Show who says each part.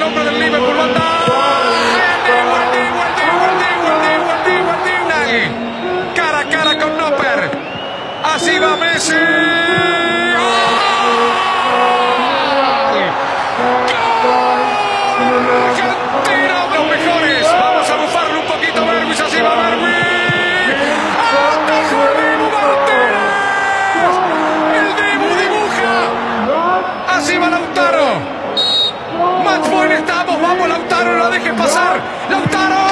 Speaker 1: el hombre del Liverpool. ¡Lo anda! Cara a cara con Nopper. Así va Messi. Argentina, los mejores. Vamos a bufarlo un poquito, Berwis. Así va Berwis. ¡Atajó el Dibu Martínez! ¡El Dibu dibuja! Así va Lautaro. Dejes pasar. ¡Lautaro!